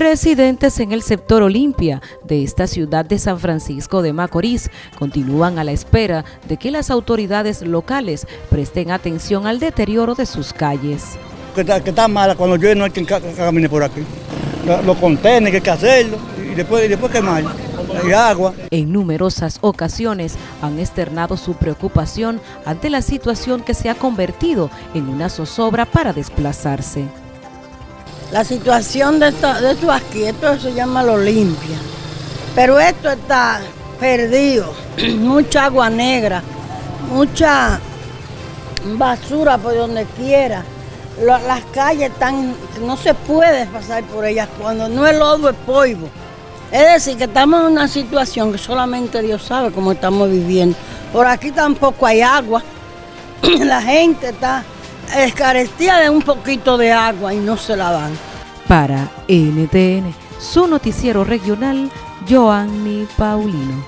Residentes en el sector Olimpia de esta ciudad de San Francisco de Macorís continúan a la espera de que las autoridades locales presten atención al deterioro de sus calles. Que está, que está mala, cuando llueve no hay quien ca- ca- camine por aquí. Lo- Los contenedores hay que hacerlo y después, y después quemar. Hay agua. En numerosas ocasiones han externado su preocupación ante la situación que se ha convertido en una zozobra para desplazarse. La situación de esto, de esto aquí, esto se llama lo limpia. Pero esto está perdido. mucha agua negra, mucha basura por donde quiera. Las calles están, no se puede pasar por ellas cuando no es lodo, es polvo. Es decir, que estamos en una situación que solamente Dios sabe cómo estamos viviendo. Por aquí tampoco hay agua. La gente está escarecida de un poquito de agua y no se la dan. Para NTN, su noticiero regional, Joanny Paulino.